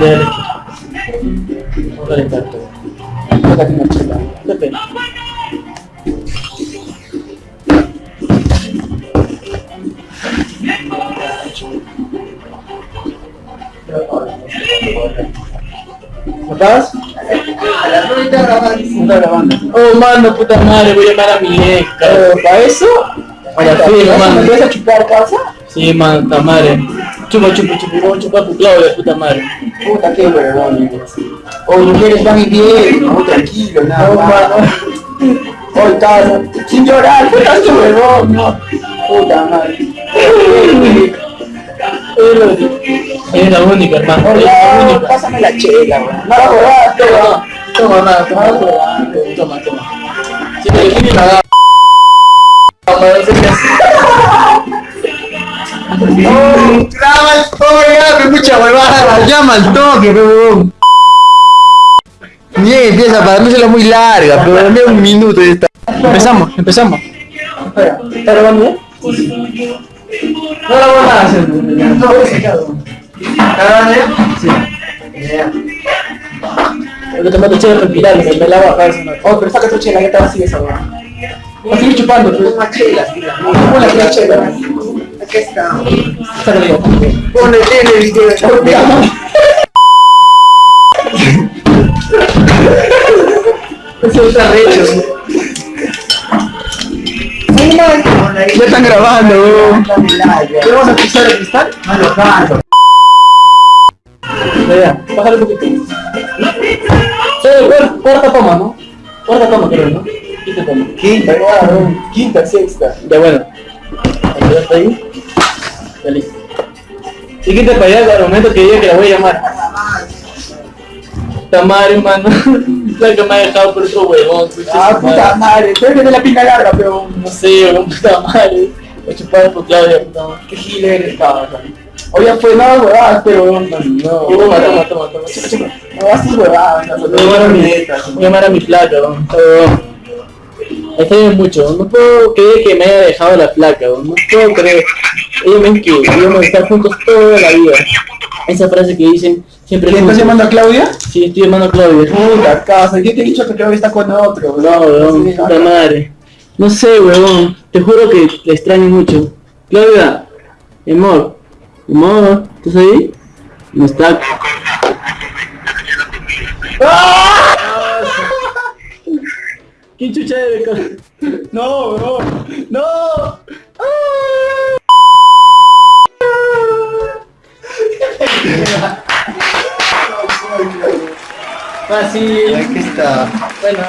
Dale. Vamos a calentar todo. Acá tengo chela. Qué pena. ¿Me pagas? Está grabando. Oh, mano, puta madre, voy a llamar a mi ex. ¿Para eso? Para fin, mano. ¿Me vas a chupar casa? Sí, mano, puta madre. Chupa, chupa, chupa, vamos a chupar tu Claudia, puta madre. Puta, qué huevón. Oye, mujeres van y bien, no, tranquilo, nada No, más. mano. Oye, casa, sin llorar, puta, qué huevón, no. Puta madre. Es la única, hermano. Es Oye, la única. pásame la chela, weón. No la huevada, Toma, toma, toma, toma, toma, toma. Si te define la el toque, me mucha huevada, llama al toque, huevón. Bien, empieza para dársela muy larga, pero dame un minuto y está. Empezamos, empezamos. Espera, ¿está grabando bien? No la voy a hacer. No. ¿Está grabando? Sí. Ya. Lo que te chévere respirar, me, me la baja eso. no. Oh, pero saca tu chela, que te vacía esa huevada. No, sigue chupando, pero es más chela. Pon la chela. Aquí está. Sácale yo. Ponle tele, video. Eso está recho. Ya están grabando. ¿Qué vamos a pisar el cristal? No lo canto. Ya, bájale un poquito. Sí, cuar- cuarta toma, ¿no? Cuarta toma, creo, ¿no? Quinta toma. Quinta. Quinta, sexta. Ya bueno. Ayúdate ahí. Listo. Y quita para allá al momento que diga que la voy a llamar. Puta madre, mano. La que me ha dejado por otro huevón. Ah, puta madre. Tú eres de la pinga larga, pero... No sé, huevón, puta madre. Voy a chupar por Claudia, puta madre. Qué gil eres, cabrón. Oye, fue nada huevadas, pero... No, Toma, toma, toma, no haces huevadas. no, Voy a llamar a mi, voy a llamar a mi placa, weón. Extraña mucho, no puedo creer que me haya dejado la placa, weón. no puedo creer. Ellos dicen que íbamos a estar juntos toda la vida. Esa frase que dicen siempre ¿Le estás llamando a Claudia? Sí, estoy llamando a Claudia. Puta casa, yo te he dicho que Claudia está con otro, No, weón, Sí, puta madre. No sé, weón. Te juro que la extraño mucho. Claudia, amor, amor, ¿estás ahí? No está. ¡Ah! ¿Quién chucha con- No, no, no. Fácil. Aquí está. Bueno.